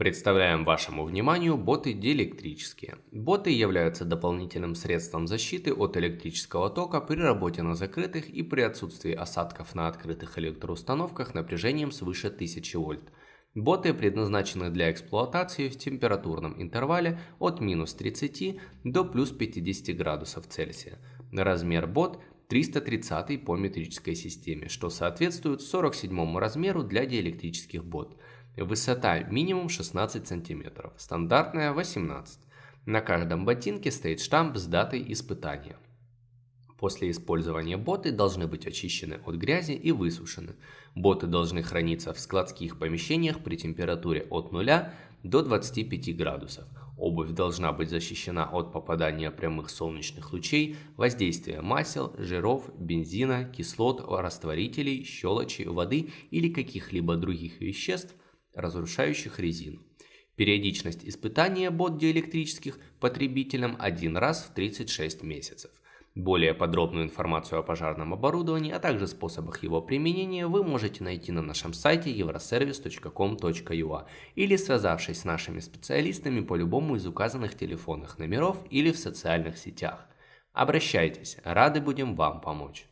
Представляем вашему вниманию боты диэлектрические. Боты являются дополнительным средством защиты от электрического тока при работе на закрытых и при отсутствии осадков на открытых электроустановках напряжением свыше 1000 вольт. Боты предназначены для эксплуатации в температурном интервале от минус 30 до плюс 50 градусов Цельсия. Размер бот 330 по метрической системе, что соответствует 47 размеру для диэлектрических бот. Высота минимум 16 см, стандартная 18 На каждом ботинке стоит штамп с датой испытания. После использования боты должны быть очищены от грязи и высушены. Боты должны храниться в складских помещениях при температуре от 0 до 25 градусов. Обувь должна быть защищена от попадания прямых солнечных лучей, воздействия масел, жиров, бензина, кислот, растворителей, щелочи, воды или каких-либо других веществ, разрушающих резину. Периодичность испытания бот диэлектрических потребителям один раз в 36 месяцев. Более подробную информацию о пожарном оборудовании, а также способах его применения вы можете найти на нашем сайте euroservice.com.ua или связавшись с нашими специалистами по любому из указанных телефонных номеров или в социальных сетях. Обращайтесь, рады будем вам помочь.